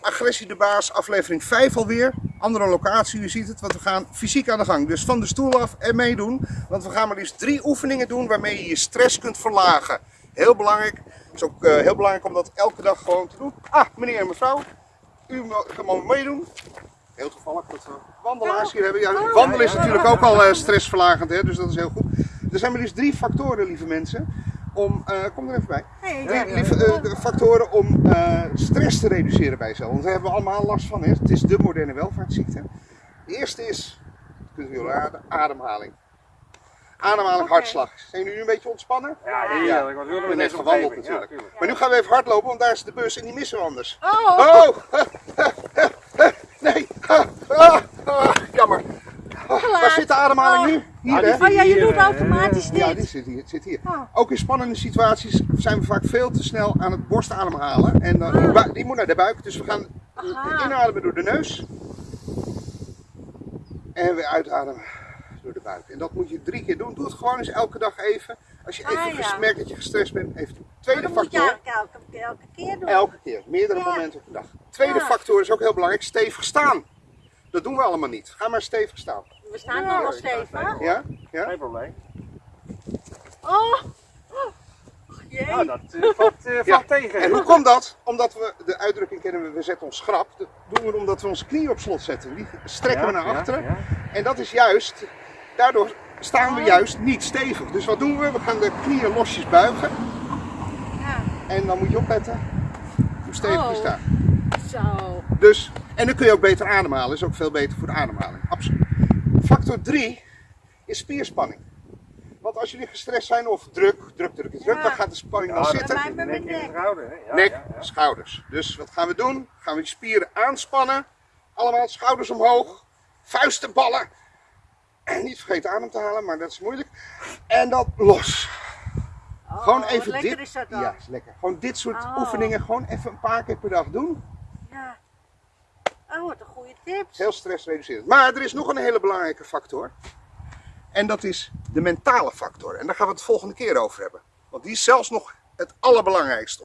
Agressie de Baas, aflevering 5 alweer. Andere locatie, u ziet het, want we gaan fysiek aan de gang. Dus van de stoel af en meedoen. Want we gaan maar liefst drie oefeningen doen waarmee je je stress kunt verlagen. Heel belangrijk. Het is ook eh, heel belangrijk om dat elke dag gewoon te doen. Ah, meneer en mevrouw, u kan maar meedoen. Heel toevallig dat we wandelaars hier hebben. Ja, wandelen is natuurlijk ook al eh, stressverlagend, hè, dus dat is heel goed. Er zijn maar liefst drie factoren, lieve mensen, om, eh, kom er even bij. Lieve, eh, de factoren om eh, stress te reduceren bij jezelf. Want daar hebben we allemaal last van. Hè. Het is de moderne welvaartsziekte. De eerste is, dat kunt u wel raden, ademhaling. Ademhaling, hartslag. Zijn jullie nu een beetje ontspannen? Ja, heerlijk. Want we hebben net gewandeld natuurlijk. tuurlijk. Maar nu gaan we even hardlopen, want daar is de bus en die missen we anders. Oh, Oh! Nee! Ah, ah, ah, Jammer. Ah, Waar zit de ademhaling nu? Hier, Ah, hè? zit oh ja, je doet eh, automatisch Ja, dit. die zit hier. Zit hier. Oh. Ook in spannende situaties zijn we vaak veel te snel aan het borstademhalen. En dan, die bui- die moet naar de buik, dus we gaan Aha. inademen door de neus. En weer uitademen door de buik. En dat moet je drie keer doen. Doe het gewoon eens elke dag even. Als je Ah, even ja. merkt dat je gestrest bent, even doen. Tweede dat moet je factor. elke, elke keer doen. Elke keer, meerdere Ja. momenten op de dag. Tweede Ja. factor is ook heel belangrijk, stevig staan. Dat doen we allemaal niet. Ga maar stevig staan. We staan nog wel stevig. Ja? Ja? Geen probleem. Oh, jee. Nou, dat eh, valt, Ja. valt tegen. En hoe komt dat? Omdat we, de uitdrukking kennen we, we zetten ons schrap. Dat doen we omdat we onze knie op slot zetten. Die strekken we naar achteren. ja. En dat is juist, daardoor staan we Oh. juist niet stevig. Dus wat doen we? We gaan de knieën losjes buigen. Ja, En dan moet je opletten hoe stevig je Oh. staat. zo. Dus, en dan kun je ook beter ademhalen. Is ook veel beter voor de ademhaling. Absoluut. Factor 3 is spierspanning. Want als jullie gestrest zijn of druk, druk, druk, druk, Ja. dan gaat de spanning dan zitten. Nek mijn in de nek. Ja, Nek, ja, ja. schouders. Dus wat gaan we doen? Gaan we die spieren aanspannen. Allemaal schouders omhoog. Vuisten ballen. En niet vergeten adem te halen, maar dat is moeilijk. En dan los. Oh, Gewoon wat even lekker dit. is dat dan. Ja, is lekker. Gewoon dit soort Oh. oefeningen gewoon even een paar keer per dag doen. Wat een goede tip. is heel stressreducerend. Maar er is nog een hele belangrijke factor. En dat is de mentale factor. En daar gaan we het de volgende keer over hebben. Want die is zelfs nog het allerbelangrijkste.